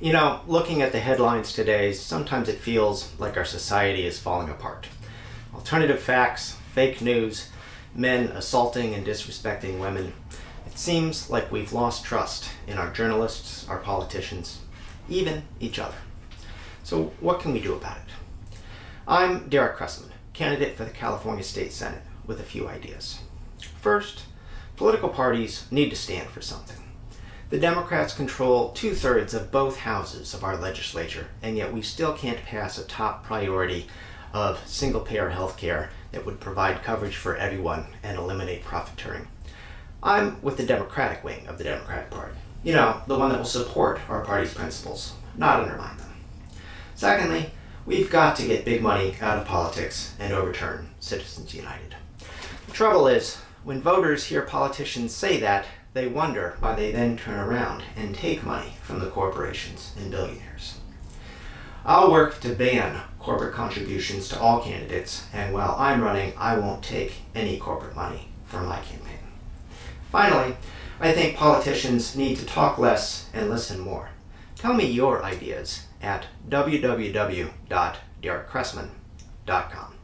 You know, looking at the headlines today, sometimes it feels like our society is falling apart. Alternative facts, fake news, men assaulting and disrespecting women. It seems like we've lost trust in our journalists, our politicians, even each other. So what can we do about it? I'm Derek Cressman, candidate for the California State Senate with a few ideas. First, political parties need to stand for something. The Democrats control two-thirds of both houses of our legislature, and yet we still can't pass a top priority of single-payer health care that would provide coverage for everyone and eliminate profiteering. I'm with the Democratic wing of the Democratic Party. You know, the one that will support our party's principles, not undermine them. Secondly, we've got to get big money out of politics and overturn Citizens United. The trouble is, when voters hear politicians say that, they wonder why they then turn around and take money from the corporations and billionaires. I'll work to ban corporate contributions to all candidates, and while I'm running, I won't take any corporate money for my campaign. Finally, I think politicians need to talk less and listen more. Tell me your ideas at www.derekcressman.com.